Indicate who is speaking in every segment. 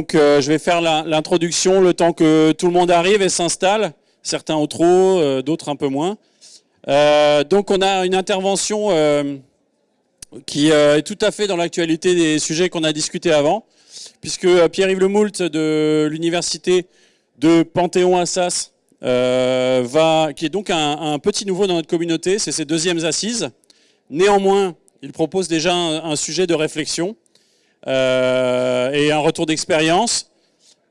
Speaker 1: Donc je vais faire l'introduction le temps que tout le monde arrive et s'installe, certains au trop, d'autres un peu moins. donc on a une intervention qui est tout à fait dans l'actualité des sujets qu'on a discutés avant, puisque Pierre-Yves Lemoult de l'université de Panthéon-Assas euh, va, qui est donc un, petit nouveau dans notre communauté, c'est ses deuxièmes assises. Néanmoins, il propose déjà un, sujet de réflexion euh, et un retour d'expérience.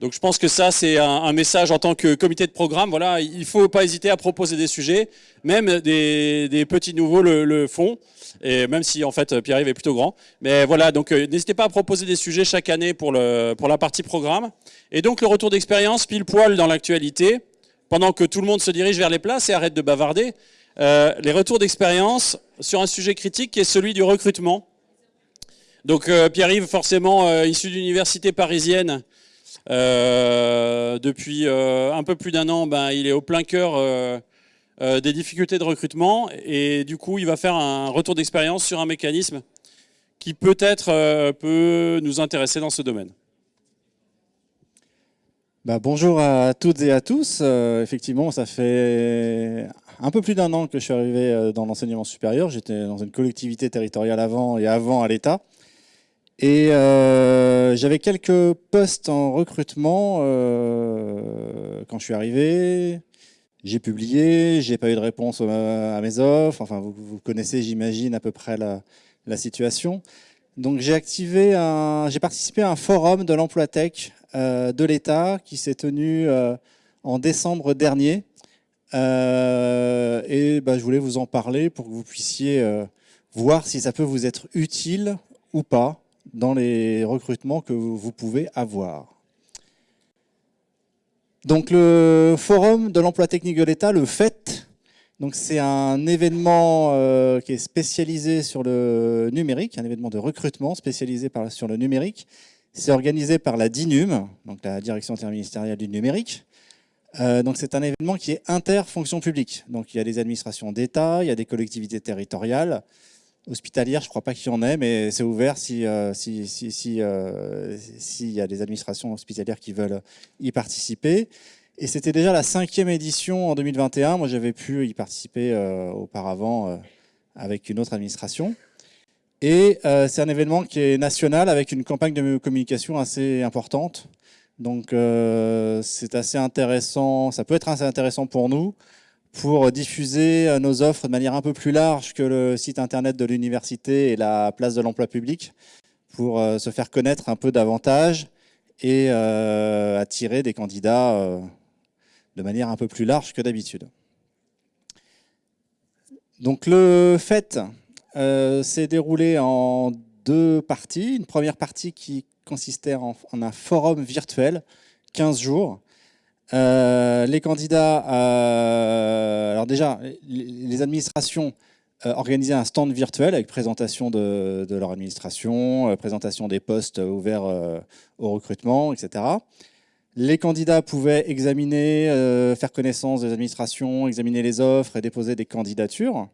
Speaker 1: Donc je pense que ça, c'est un, message en tant que comité de programme. Voilà, il faut pas hésiter à proposer des sujets, même des, petits nouveaux le, font, et même si en fait Pierre-Yves est plutôt grand. Mais voilà, donc euh, n'hésitez pas à proposer des sujets chaque année pour, le, pour la partie programme. Et donc le retour d'expérience, pile poil dans l'actualité pendant que tout le monde se dirige vers les places et arrête de bavarder, euh, les retours d'expérience sur un sujet critique qui est celui du recrutement. Donc euh, Pierre-Yves, forcément euh, issu d'université parisienne, depuis un peu plus d'un an, ben, il est au plein cœur des difficultés de recrutement et du coup il va faire un retour d'expérience sur un mécanisme qui peut-être peut nous intéresser dans ce domaine.
Speaker 2: Bah, bonjour à toutes et à tous. Euh, effectivement, ça fait un peu plus d'un an que je suis arrivé euh, dans l'enseignement supérieur. J'étais dans une collectivité territoriale avant et avant à l'État. Et euh, j'avais quelques postes en recrutement quand je suis arrivé. J'ai publié, j'ai pas eu de réponse à mes offres. Enfin, vous, connaissez, j'imagine, à peu près la, situation. Donc j'ai activé un, j'ai participé à un forum de l'emploi tech euh, de l'État qui s'est tenu euh, en décembre dernier. Euh, et bah, je voulais vous en parler pour que vous puissiez voir si ça peut vous être utile ou pas dans les recrutements que vous pouvez avoir. Donc le forum de l'emploi technique de l'État, le FET, c'est un événement qui est spécialisé sur le numérique, un événement de recrutement spécialisé sur le numérique, c'est organisé par la DINUM, donc la Direction interministérielle du numérique. Euh, donc c'est un événement qui est interfonction publique. Donc il y a des administrations d'État, il y a des collectivités territoriales, hospitalières, je ne crois pas qu'il y en ait, mais c'est ouvert si, euh, si, si, euh, s'il y a des administrations hospitalières qui veulent y participer. Et c'était déjà la cinquième édition en 2021. Moi, j'avais pu y participer auparavant avec une autre administration. Et euh, c'est un événement qui est national avec une campagne de communication assez importante. Donc euh, c'est assez intéressant, ça peut être assez intéressant pour nous pour diffuser euh, nos offres de manière un peu plus large que le site internet de l'université et la place de l'emploi public pour se faire connaître un peu davantage et attirer des candidats de manière un peu plus large que d'habitude. Donc le fait euh, s'est déroulé en deux parties. Une première partie qui consistait en, un forum virtuel, 15 jours. Euh, les candidats, euh, alors déjà, les administrations organisaient un stand virtuel avec présentation de, leur administration, présentation des postes ouverts au recrutement, etc. Les candidats pouvaient examiner, faire connaissance des administrations, examiner les offres et déposer des candidatures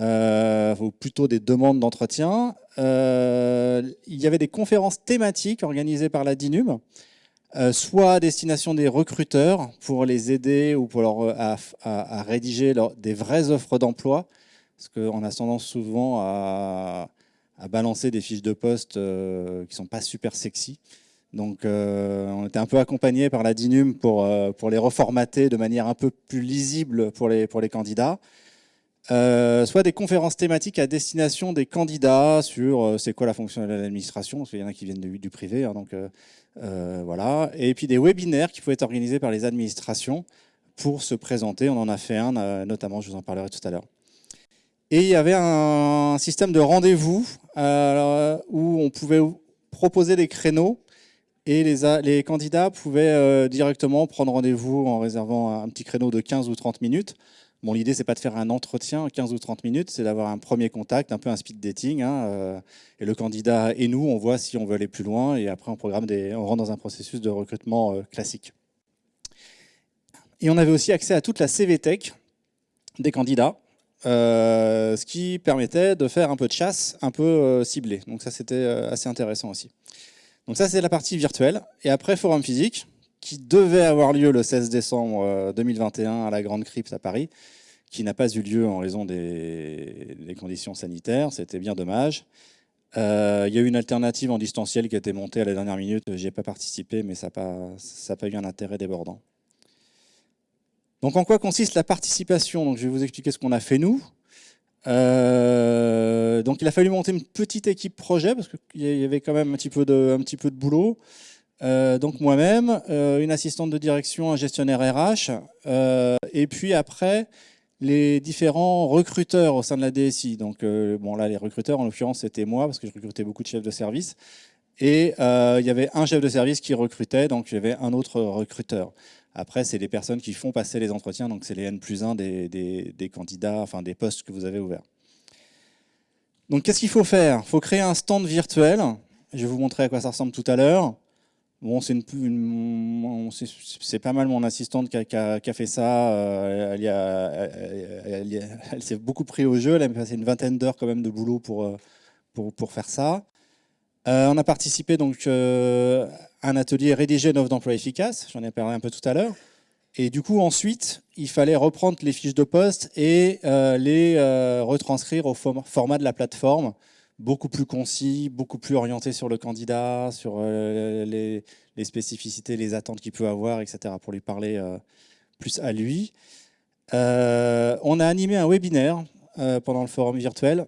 Speaker 2: euh, ou plutôt des demandes d'entretien. Euh, il y avait des conférences thématiques organisées par la DINUM, euh, soit à destination des recruteurs pour les aider ou pour leur, à, rédiger des vraies offres d'emploi, parce qu'on a tendance souvent à, balancer des fiches de poste qui ne sont pas super sexy. Donc on était un peu accompagné par la DINUM pour, pour les reformater de manière un peu plus lisible pour les, pour les candidats. Euh, soit des conférences thématiques à destination des candidats sur euh, c'est quoi la fonction de l'administration, parce qu'il y en a qui viennent du, privé, hein, donc euh, voilà. Et puis des webinaires qui pouvaient être organisés par les administrations pour se présenter. On en a fait un, notamment, je vous en parlerai tout à l'heure. Et il y avait un système de rendez-vous où on pouvait proposer des créneaux et les, les candidats pouvaient directement prendre rendez-vous en réservant un petit créneau de 15 ou 30 minutes Bon, l'idée, c'est pas de faire un entretien 15 ou 30 minutes, c'est d'avoir un premier contact, un peu un speed dating. Hein, euh, et le candidat et nous, on voit si on veut aller plus loin. Et après, on, programme on rentre dans un processus de recrutement euh, classique. Et on avait aussi accès à toute la CVTech des candidats, euh, ce qui permettait de faire un peu de chasse, un peu ciblée. Donc ça, c'était assez intéressant aussi. Donc ça, c'est la partie virtuelle. Et après, forum physique, qui devait avoir lieu le 16 décembre 2021 euh, à la Grande Crypte à Paris, qui n'a pas eu lieu en raison des, conditions sanitaires. C'était bien dommage. Euh, il y a eu une alternative en distanciel qui a été montée à la dernière minute. J'y ai pas participé, mais ça n'a pas, eu un intérêt débordant. Donc en quoi consiste la participation? Donc, Je vais vous expliquer ce qu'on a fait nous. Euh, donc il a fallu monter une petite équipe projet parce qu'il y avait quand même un petit peu de boulot. Euh, donc moi-même, euh, une assistante de direction, un gestionnaire RH, et puis après les différents recruteurs au sein de la DSI. Donc bon là les recruteurs en l'occurrence c'était moi parce que je recrutais beaucoup de chefs de service. Et il y avait un chef de service qui recrutait, donc il y avait un autre recruteur. Après, c'est les personnes qui font passer les entretiens, donc c'est les N plus 1 des, candidats, enfin des postes que vous avez ouverts. Donc qu'est-ce qu'il faut faire? Il faut créer un stand virtuel. Je vais vous montrer à quoi ça ressemble tout à l'heure. Bon, c'est pas mal mon assistante qui a, fait ça. Euh, elle, s'est beaucoup pris au jeu. Elle a passé une vingtaine d'heures quand même de boulot pour, euh, pour, faire ça. Euh, on a participé donc à un atelier rédiger une offre d'emploi efficace, j'en ai parlé un peu tout à l'heure. Et du coup, ensuite, il fallait reprendre les fiches de poste et les retranscrire au format de la plateforme, beaucoup plus concis, beaucoup plus orienté sur le candidat, sur les, spécificités, les attentes qu'il peut avoir, etc., pour lui parler plus à lui. on a animé un webinaire pendant le forum virtuel.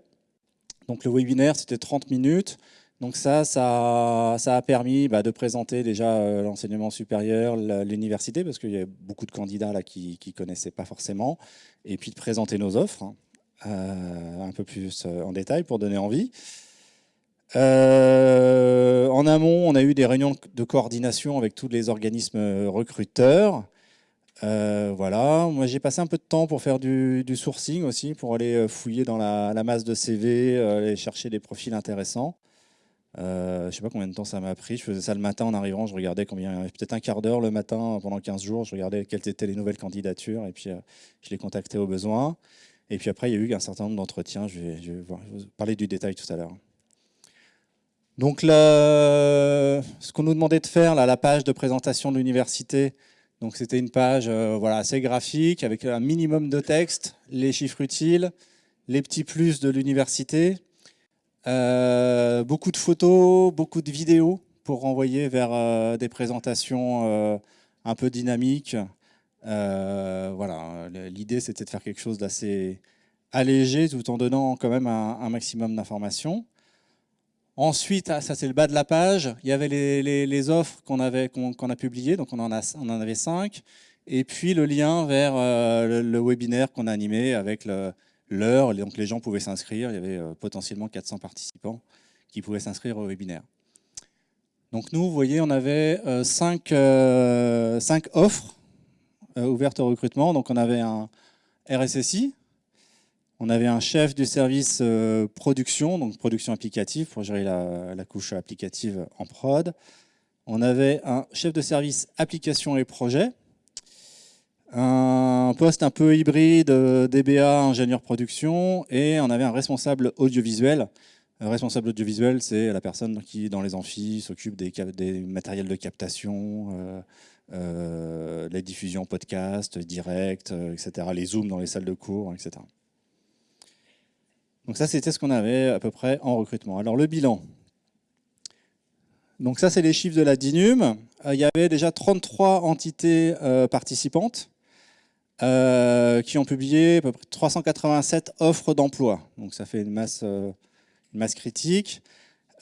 Speaker 2: Donc le webinaire, c'était 30 minutes. Donc ça, ça, a permis bah, de présenter déjà euh, l'enseignement supérieur, l'université, parce qu'il y a beaucoup de candidats là qui ne connaissaient pas forcément, et puis de présenter nos offres hein, euh, un peu plus euh, en détail pour donner envie. en amont, on a eu des réunions de coordination avec tous les organismes recruteurs. voilà, moi j'ai passé un peu de temps pour faire du, sourcing aussi, pour aller fouiller dans la, masse de CV, aller chercher des profils intéressants. Euh, je ne sais pas combien de temps ça m'a pris. Je faisais ça le matin en arrivant. Je regardais combien, peut-être un quart d'heure le matin pendant 15 jours. Je regardais quelles étaient les nouvelles candidatures et puis euh, je les contactais au besoin. Et puis après, il y a eu un certain nombre d'entretiens. Je vais, parler du détail tout à l'heure. Donc ce qu'on nous demandait de faire, là, la page de présentation de l'université, donc c'était une page euh, voilà, assez graphique avec un minimum de texte, les chiffres utiles, les petits plus de l'université, euh, beaucoup de photos, beaucoup de vidéos pour renvoyer vers euh, des présentations un peu dynamiques. Voilà, l'idée c'était de faire quelque chose d'assez allégé tout en donnant quand même un, maximum d'informations. Ensuite, ah, ça c'est le bas de la page, il y avait les, offres qu'on qu'on a publiées, donc on en, a, on en avait cinq, et puis le lien vers le, le, webinaire qu'on a animé avec l'heure, donc les gens pouvaient s'inscrire, il y avait euh, potentiellement 400 participants qui pouvaient s'inscrire au webinaire. Donc nous, vous voyez, on avait 5 euh, euh, offres ouvertes au recrutement. Donc on avait un RSSI, on avait un chef du service production, donc production applicative pour gérer la, la, couche applicative en prod. On avait un chef de service application et projet, un poste un peu hybride, euh, DBA, ingénieur production, et on avait un responsable audiovisuel. Responsable audiovisuel, c'est la personne qui, dans les amphis, s'occupe des, matériels de captation, euh, euh, les diffusions podcast, direct, etc., les zooms dans les salles de cours, etc. Donc ça, c'était ce qu'on avait à peu près en recrutement. Alors le bilan. Donc ça, c'est les chiffres de la DINUM. Il y avait déjà 33 entités participantes. Euh, qui ont publié à peu près 387 offres d'emploi. Donc ça fait une masse, euh, une masse critique.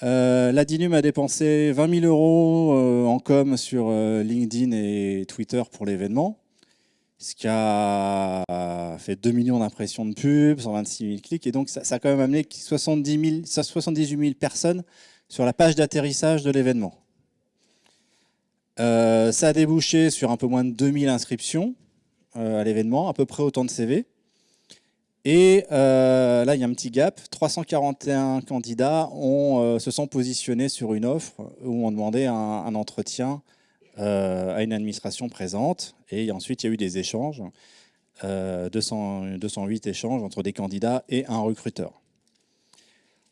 Speaker 2: Euh, la DINUM a dépensé 20 000 euros en com sur LinkedIn et Twitter pour l'événement, ce qui a fait 2 millions d'impressions de pub, 126 000 clics, et donc ça, ça a quand même amené 70 000, 78 000 personnes sur la page d'atterrissage de l'événement. ça a débouché sur un peu moins de 2000 inscriptions, euh, à l'événement, à peu près autant de CV. Et euh, là, il y a un petit gap. 341 candidats ont, euh, se sont positionnés sur une offre où on demandait un, entretien à une administration présente. Et ensuite, il y a eu des échanges, 200, 208 échanges entre des candidats et un recruteur.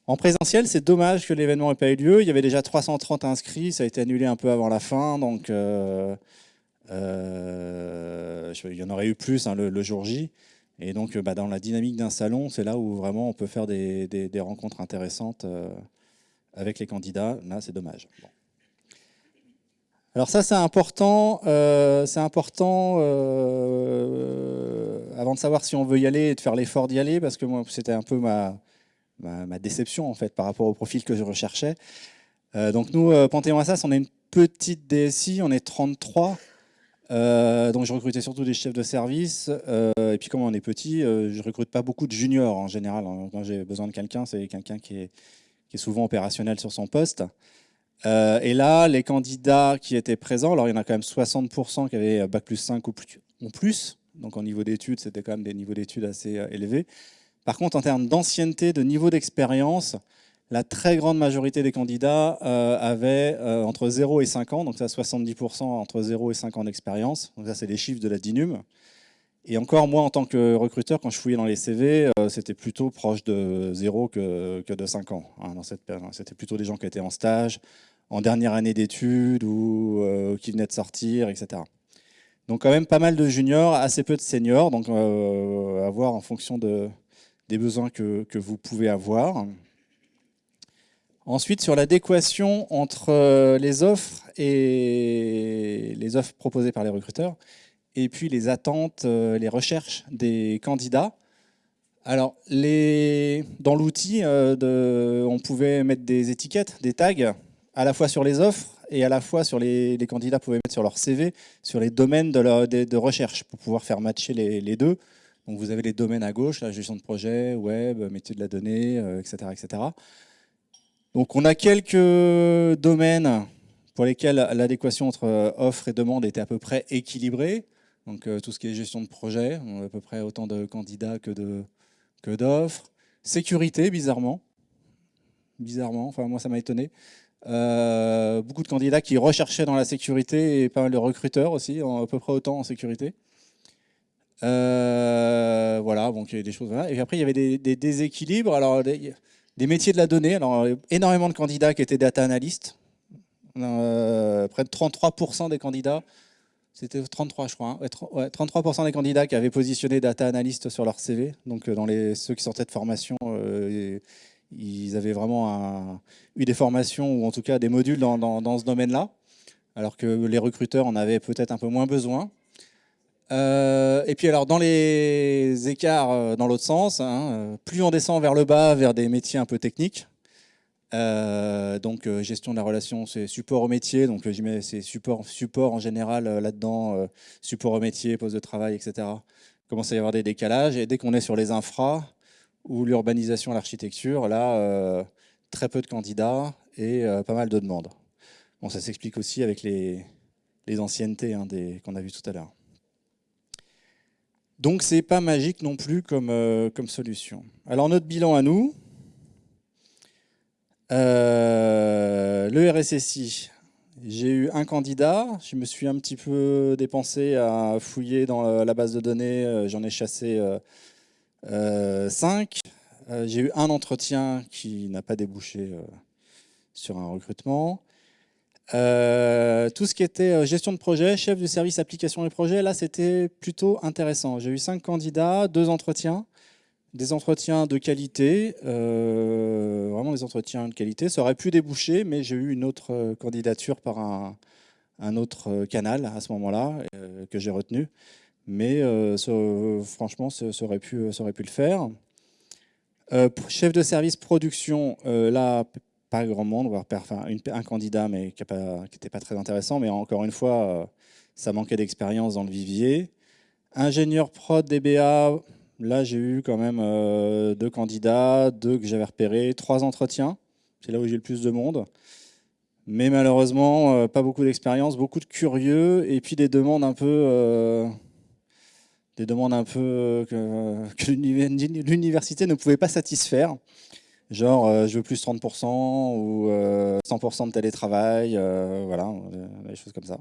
Speaker 2: En présentiel, c'est dommage que l'événement n'ait pas eu lieu. Il y avait déjà 330 inscrits, ça a été annulé un peu avant la fin, donc euh, euh, il y en aurait eu plus hein, le, jour J. Et donc, bah, dans la dynamique d'un salon, c'est là où vraiment on peut faire des, rencontres intéressantes euh, avec les candidats. Là, c'est dommage. Alors ça, c'est important. c'est important avant de savoir si on veut y aller et de faire l'effort d'y aller, parce que moi, c'était un peu ma déception en fait par rapport au profil que je recherchais. Euh, donc nous, euh, Panthéon Assas, on est une petite DSI, on est 33. Euh, donc je recrutais surtout des chefs de service. et puis comme on est petit, je recrute pas beaucoup de juniors en général. Quand j'ai besoin de quelqu'un, c'est quelqu'un qui est, qui est, souvent opérationnel sur son poste. et là, les candidats qui étaient présents, alors il y en a quand même 60% qui avaient Bac plus 5 ou plus. Ou plus donc en niveau d'études, c'était quand même des niveaux d'études assez élevés. Par contre, en termes d'ancienneté, de niveau d'expérience, la très grande majorité des candidats euh, avaient euh, entre 0 et 5 ans, donc ça 70% entre 0 et 5 ans d'expérience. Donc ça, c'est les chiffres de la DINUM. Et encore, moi, en tant que recruteur, quand je fouillais dans les CV, euh, c'était plutôt proche de 0 que, de 5 ans. Hein, dans cette C'était plutôt des gens qui étaient en stage, en dernière année d'études ou qui venaient de sortir, etc. Donc quand même pas mal de juniors, assez peu de seniors, donc à voir en fonction de, des besoins que, vous pouvez avoir. Ensuite, sur l'adéquation entre euh, les offres et les offres proposées par les recruteurs, et puis les attentes, euh, les recherches des candidats. Alors, dans l'outil, euh, on pouvait mettre des étiquettes, des tags, à la fois sur les offres et à la fois sur les, candidats pouvaient mettre sur leur CV, sur les domaines de, recherche, pour pouvoir faire matcher les deux. Donc vous avez les domaines à gauche, la gestion de projet, web, métier de la donnée, etc., etc. Donc on a quelques domaines pour lesquels l'adéquation entre euh, offre et demande était à peu près équilibrée. Donc euh, tout ce qui est gestion de projet, on a à peu près autant de candidats que d'offres. Sécurité, bizarrement. Bizarrement, enfin moi ça m'a étonné. beaucoup de candidats qui recherchaient dans la sécurité et pas mal de recruteurs aussi, à peu près autant en sécurité. Euh, voilà, donc il y avait des choses. Et après, il y avait des, déséquilibres. Alors, métiers de la donnée. Alors, énormément de candidats qui étaient data analystes. Euh, près de 33% des candidats, c'était 33 je crois, 33% hein. des candidats qui avaient positionné data analyst sur leur CV. Donc euh, dans les, ceux qui sortaient de formation, ils avaient vraiment eu des formations ou en tout cas des modules dans, dans ce domaine-là, alors que les recruteurs en avaient peut-être un peu moins besoin. Euh, et puis alors dans les écarts euh, dans l'autre sens, hein, euh, plus on descend vers le bas, vers des métiers un peu techniques, donc gestion de la relation, c'est support au métier, donc j'y mets c'est support, en général là-dedans, support au métier, poste de travail, etc. Commence à y avoir des décalages, et dès qu'on est sur les infras ou l'urbanisation, l'architecture, là, très peu de candidats et pas mal de demandes. Bon, ça s'explique aussi avec les, les anciennetés hein, qu'on a vu tout à l'heure. Donc c'est pas magique non plus comme, euh, solution. Alors notre bilan à nous, euh, le RSSI, j'ai eu un candidat, je me suis un petit peu dépensé à fouiller dans la base de données, euh, j'en ai chassé cinq. j'ai eu un entretien qui n'a pas débouché sur un recrutement. Euh, tout ce qui était euh, gestion de projet, chef du service application et projet, là c'était plutôt intéressant. J'ai eu cinq candidats, deux entretiens, des entretiens de qualité, euh, vraiment des entretiens de qualité. Ça aurait pu déboucher, mais j'ai eu une autre candidature par un, autre canal à ce moment-là que j'ai retenu. Mais franchement, ça, aurait pu, ça aurait pu le faire. chef de service production, là pas grand monde, voire un candidat qui n'était pas, très intéressant, mais encore une fois, euh, ça manquait d'expérience dans le vivier. Ingénieur prod DBA, là j'ai eu quand même euh, deux candidats, deux que j'avais repérés, trois entretiens, c'est là où j'ai le plus de monde. Mais malheureusement, euh, pas beaucoup d'expérience, beaucoup de curieux, et puis des demandes un peu... des demandes un peu que l'université ne pouvait pas satisfaire. Genre, euh, je veux plus 30% ou 100% euh, de télétravail, euh, voilà, des choses comme ça.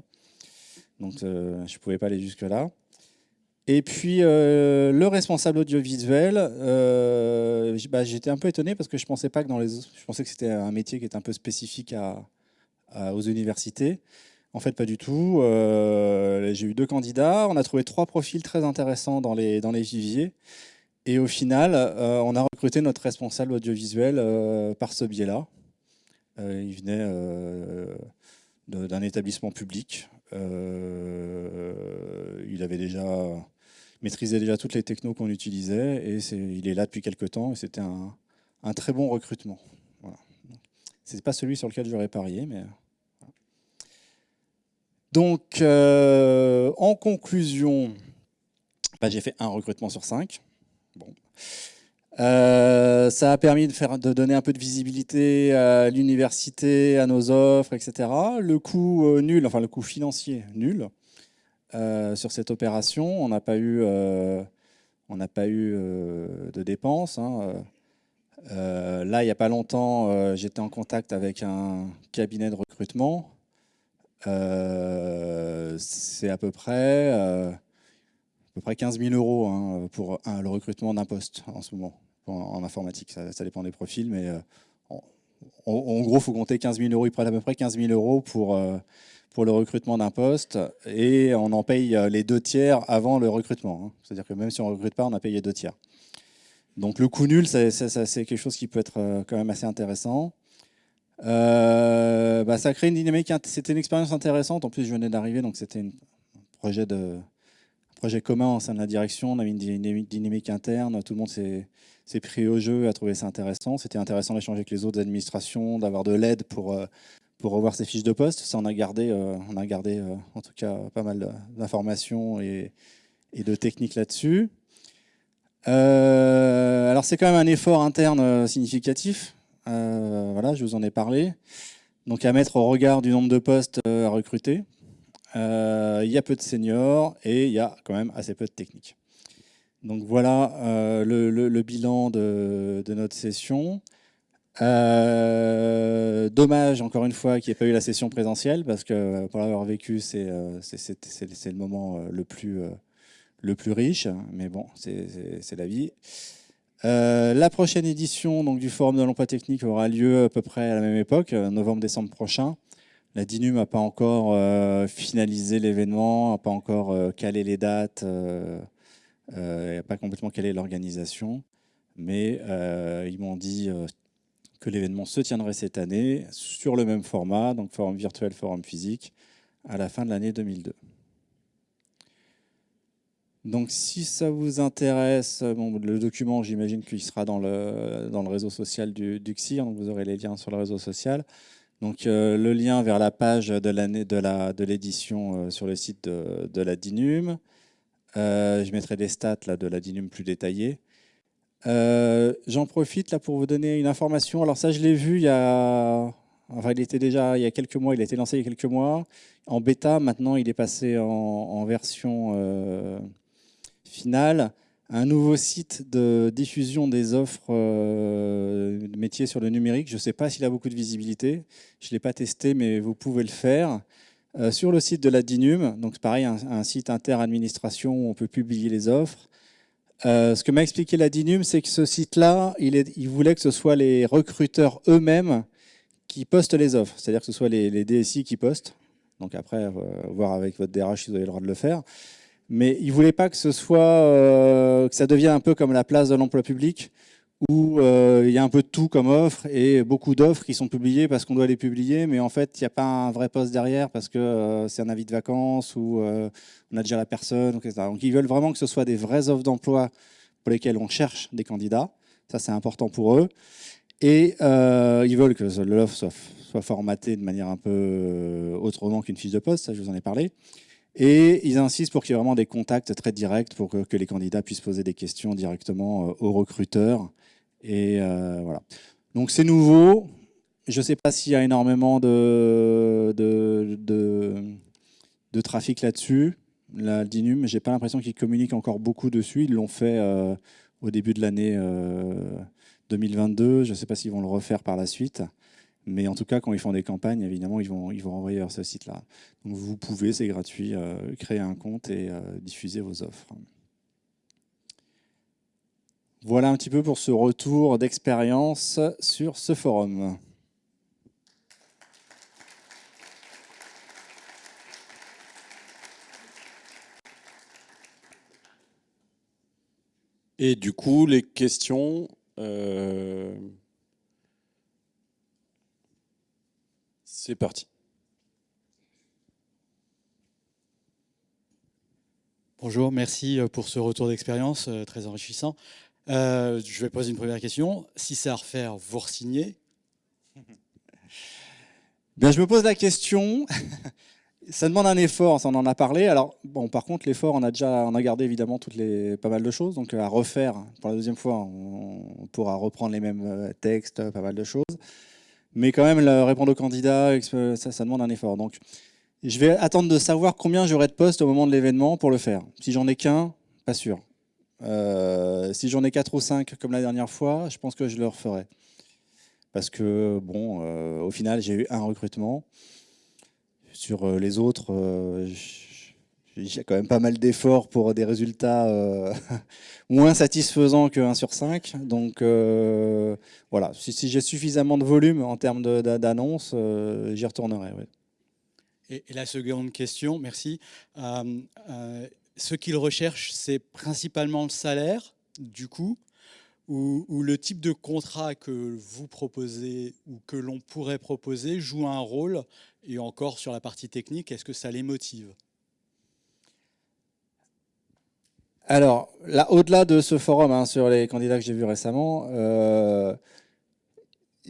Speaker 2: Donc, je ne pouvais pas aller jusque-là. Et puis le responsable audiovisuel, bah, j'étais un peu étonné parce que je pensais pas que dans les, je pensais que c'était un métier qui était un peu spécifique aux universités. En fait, pas du tout. J'ai eu deux candidats. On a trouvé trois profils très intéressants dans les, dans les viviers. Et au final, on a recruté notre responsable audiovisuel par ce biais-là. il venait d'un établissement public. Euh, il avait déjà maîtrisé déjà toutes les technos qu'on utilisait et il est là depuis quelques temps et c'était un, très bon recrutement. Ce n'est pas celui sur lequel j'aurais parié, mais... Donc, euh, en conclusion, bah, j'ai fait un recrutement sur cinq. Bon. Euh, ça a permis de, faire, de donner un peu de visibilité à l'université, à nos offres, etc. Le coût euh, nul, enfin le coût financier nul euh, sur cette opération. On n'a pas eu, on pas eu de dépenses. Hein. là, il n'y a pas longtemps, j'étais en contact avec un cabinet de recrutement. C'est à peu près à peu près 15 000 euros hein, pour le recrutement d'un poste en ce moment en, informatique. Ça, dépend des profils, mais euh, en, gros, il faut compter 15 000 euros. Ils prennent à peu près 15 000 euros pour, euh, pour le recrutement d'un poste et on en paye euh, les deux tiers avant le recrutement. Hein. C'est-à-dire que même si on ne recrute pas, on a payé deux tiers. Donc le coût nul, c'est quelque chose qui peut être quand même assez intéressant. bah, ça crée une dynamique, c'était une expérience intéressante. En plus, je venais d'arriver, donc c'était un projet, de, projet commun au sein de la direction. On a mis une dynamique interne, tout le monde s'est pris au jeu, a trouvé ça intéressant. C'était intéressant d'échanger avec les autres administrations, d'avoir de l'aide pour, euh, pour revoir ses fiches de poste. Ça, on a gardé, euh, on a gardé euh, en tout cas pas mal d'informations et, et, de techniques là-dessus. alors c'est quand même un effort interne significatif. voilà, je vous en ai parlé. Donc à mettre au regard du nombre de postes à recruter. Il y a peu de seniors et il y a quand même assez peu de techniques. Donc voilà euh, le, bilan de, notre session. Euh, dommage, encore une fois, qu'il n'y ait pas eu la session présentielle, parce que pour l'avoir vécu, c'est euh, le moment le plus, riche, mais bon, c'est la vie. la prochaine édition donc, du Forum de l'emploi technique aura lieu à peu près à la même époque, novembre-décembre prochain. La DINU n'a pas encore finalisé l'événement, n'a pas encore calé les dates euh, a pas complètement est l'organisation, mais euh, ils m'ont dit euh, que l'événement se tiendrait cette année sur le même format, donc forum virtuel, forum physique, à la fin de l'année 2002. Donc si ça vous intéresse, le document, j'imagine qu'il sera dans le, réseau social du, du vous aurez les liens sur le réseau social. Donc le lien vers la page de l'édition de sur le site de, la DINUM, euh, je mettrai des stats de la Dinum plus détaillées. Euh, j'en profite là pour vous donner une information. Alors ça, je l'ai vu il y a... Il était déjà il y a quelques mois, il a été lancé il y a quelques mois. En bêta, maintenant, il est passé en, version euh, finale. Un nouveau site de diffusion des offres de métiers sur le numérique. Je ne sais pas s'il a beaucoup de visibilité. Je ne l'ai pas testé, mais vous pouvez le faire. Euh, sur le site de la DINUM, donc pareil, un, site inter-administration où on peut publier les offres. Euh, ce que m'a expliqué la DINUM, c'est que ce site-là, il, voulait que ce soit les recruteurs eux-mêmes qui postent les offres, c'est-à-dire que ce soit les, DSI qui postent. Donc après, euh, voir avec votre DRH si vous avez le droit de le faire. Mais il ne voulait pas soit, que ça devienne un peu comme la place de l'emploi public, où euh, il y a un peu de tout comme offre et beaucoup d'offres qui sont publiées parce qu'on doit les publier, mais en fait, il n'y a pas un vrai poste derrière parce que euh, c'est un avis de vacances ou euh, on a déjà la personne, etc. Donc, ils veulent vraiment que ce soit des vraies offres d'emploi pour lesquelles on cherche des candidats. Ça, c'est important pour eux. Et ils veulent que l'offre soit formatée de manière un peu autrement qu'une fiche de poste, ça, je vous en ai parlé. Et ils insistent pour qu'il y ait vraiment des contacts très directs pour que, les candidats puissent poser des questions directement aux recruteurs et euh, voilà. Donc c'est nouveau. Je ne sais pas s'il y a énormément de, trafic là-dessus. La DINUM, j'ai pas l'impression qu'ils communiquent encore beaucoup dessus. Ils l'ont fait euh, au début de l'année 2022. Euh, je ne sais pas s'ils vont le refaire par la suite. Mais en tout cas, quand ils font des campagnes, évidemment, ils vont, ils vont renvoyer vers ce site-là. Donc vous pouvez, c'est gratuit, créer un compte et diffuser vos offres. Voilà un petit peu pour ce retour d'expérience sur ce forum.
Speaker 1: Et du coup, les questions... Euh, c'est parti.
Speaker 3: Bonjour, merci euh, pour ce retour d'expérience euh, très enrichissant. Euh, je vais poser une première question. Si c'est à refaire, vous re-signez?
Speaker 2: Bien, je me pose la question. ça demande un effort, ça on en a parlé. Alors, bon, par contre, l'effort, on a déjà, on a gardé évidemment toutes les, pas mal de choses. Donc, à refaire pour la deuxième fois, on, pourra reprendre les mêmes textes, pas mal de choses. Mais quand même, répondre aux candidats, ça, demande un effort. Donc, je vais attendre de savoir combien j'aurai de postes au moment de l'événement pour le faire. Si j'en ai qu'un, pas sûr. Euh, si j'en ai 4 ou 5 comme la dernière fois, je pense que je le referai. Parce que, bon, euh, au final, j'ai eu un recrutement. Sur euh, les autres, j'ai quand même pas mal d'efforts pour des résultats moins satisfaisants que 1 sur 5. Donc, voilà, si, j'ai suffisamment de volume en termes d'annonces, j'y retournerai.
Speaker 3: Et, et, la seconde question, merci ce qu'ils recherchent, c'est principalement le salaire, du coup, ou, le type de contrat que vous proposez ou que l'on pourrait proposer joue un rôle, et encore sur la partie technique, est-ce que ça les motive?
Speaker 2: Alors, là, au-delà de ce forum hein, sur les candidats que j'ai vus récemment, euh,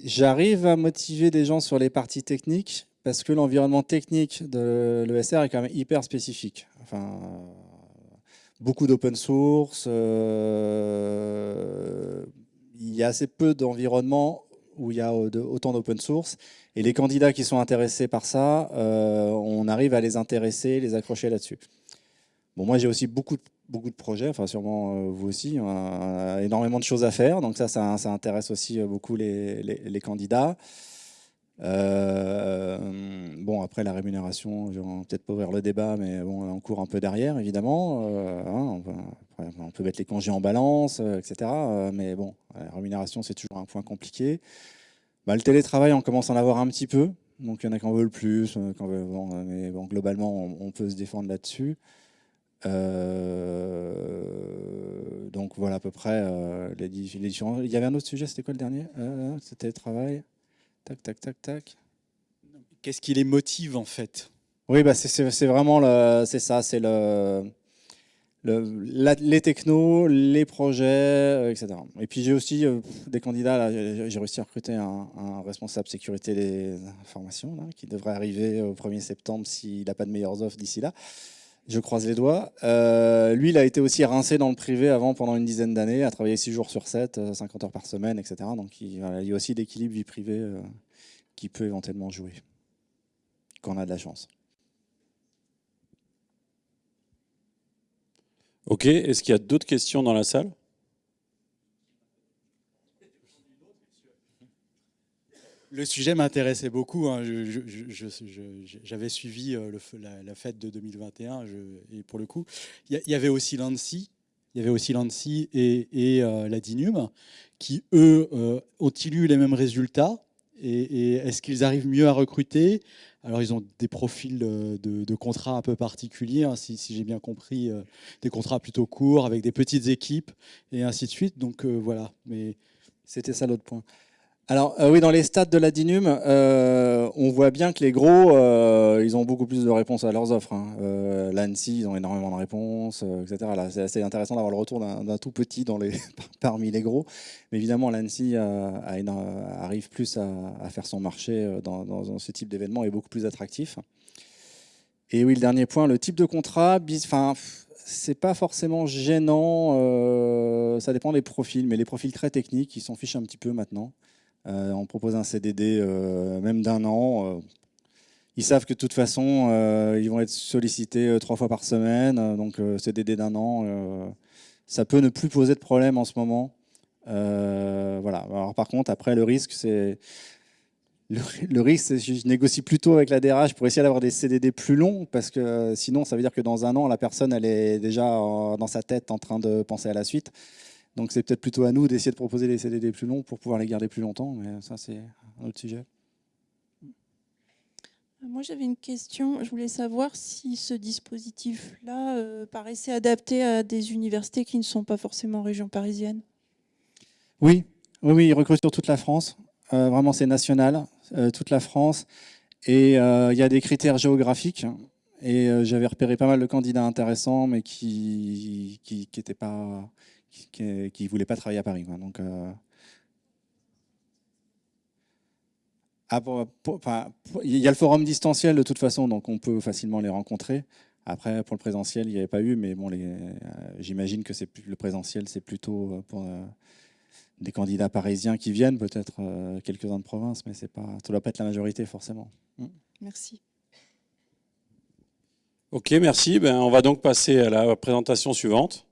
Speaker 2: j'arrive à motiver des gens sur les parties techniques parce que l'environnement technique de l'ESR est quand même hyper spécifique. Enfin, beaucoup d'open source. Euh, il y a assez peu d'environnements où il y a autant d'open source. Et les candidats qui sont intéressés par ça, euh, on arrive à les intéresser, les accrocher là-dessus. Bon, moi, j'ai aussi beaucoup, beaucoup de projets, enfin sûrement euh, vous aussi, on a énormément de choses à faire. Donc ça, ça, intéresse aussi beaucoup les, candidats. Euh, bon, après la rémunération, je vais peut-être pas ouvrir le débat, mais bon, on court un peu derrière, évidemment. Euh, hein, on, peut, mettre les congés en balance, euh, etc. mais bon, la rémunération, c'est toujours un point compliqué. Bah, le télétravail, on commence à en avoir un petit peu. Donc, il y en a qui en veulent plus. mais globalement, on, peut se défendre là-dessus. Donc, voilà à peu près les, différents. Il y avait un autre sujet, c'était quoi le dernier? C'était le travail. Tac, tac, tac, tac.
Speaker 3: Qu'est-ce qui les motive en fait?
Speaker 2: Oui, bah c'est vraiment c'est ça, c'est le, les technos, les projets, euh, etc. Et puis j'ai aussi euh, des candidats, j'ai réussi à recruter un, responsable sécurité des informations qui devrait arriver au 1er septembre s'il n'a pas de meilleures offres d'ici là. Je croise les doigts. Euh, lui, il a été aussi rincé dans le privé avant pendant une dizaine d'années, a travaillé 6 jours sur 7, 50 euh, heures par semaine, etc. Donc il, y a aussi d'équilibre vie privée euh, qui peut éventuellement jouer, quand on a de la chance.
Speaker 1: Ok, est-ce qu'il y a d'autres questions dans la salle?
Speaker 3: Le sujet m'intéressait beaucoup. Hein. J'avais suivi euh, la, fête de 2021 et pour le coup, il y, avait aussi l'ANSI, il y avait aussi l'ANSI et, euh, la DINUM qui, eux, euh, ont-ils eu les mêmes résultats et, est-ce qu'ils arrivent mieux à recruter? Alors, ils ont des profils de, contrats un peu particuliers, hein, si, j'ai bien compris, des contrats plutôt courts avec des petites équipes et ainsi de suite. Donc, voilà. Mais
Speaker 2: c'était ça l'autre point. Alors euh, oui, dans les stats de la DINUM, euh, on voit bien que les gros, euh, ils ont beaucoup plus de réponses à leurs offres. Hein. L'ANSI, ils ont énormément de réponses, etc. C'est assez intéressant d'avoir le retour d'un tout petit dans les, parmi les gros. Mais évidemment, l'ANSI arrive plus à, faire son marché dans, ce type d'événement et beaucoup plus attractif. Et oui, le dernier point, le type de contrat, enfin, c'est pas forcément gênant, ça dépend des profils, mais les profils très techniques, ils s'en fichent un petit peu maintenant. Euh, on propose un CDD euh, même d'un an. Euh, ils savent que de toute façon, ils vont être sollicités trois fois par semaine. donc, CDD d'un an, ça peut ne plus poser de problème en ce moment. voilà. Alors, par contre, après, le risque, c'est le, risque, c'est que je négocie plutôt avec la DRH pour essayer d'avoir des CDD plus longs, parce que sinon, ça veut dire que dans un an, la personne, elle est déjà dans sa tête en train de penser à la suite. Donc c'est peut-être plutôt à nous d'essayer de proposer des CDD plus longs pour pouvoir les garder plus longtemps, mais ça, c'est un autre sujet.
Speaker 4: Moi, j'avais une question. Je voulais savoir si ce dispositif-là euh, paraissait adapté à des universités qui ne sont pas forcément en région parisienne.
Speaker 2: Oui, oui, oui, il recrute sur toute la France. Euh, vraiment, c'est national, euh, toute la France. Et il y a des critères géographiques. Et j'avais repéré pas mal de candidats intéressants, mais qui qui, qui pas, qui, voulaient pas travailler à Paris. Donc Ah, il y a le forum distanciel de toute façon, donc on peut facilement les rencontrer. Après, pour le présentiel, il n'y avait pas eu, mais bon, euh, j'imagine que le présentiel, c'est plutôt euh, pour euh, des candidats parisiens qui viennent, peut-être quelques-uns de province, mais pas, ça ne doit pas être la majorité forcément.
Speaker 4: Mm. Merci.
Speaker 1: Ok, merci. Ben, on va donc passer à la présentation suivante.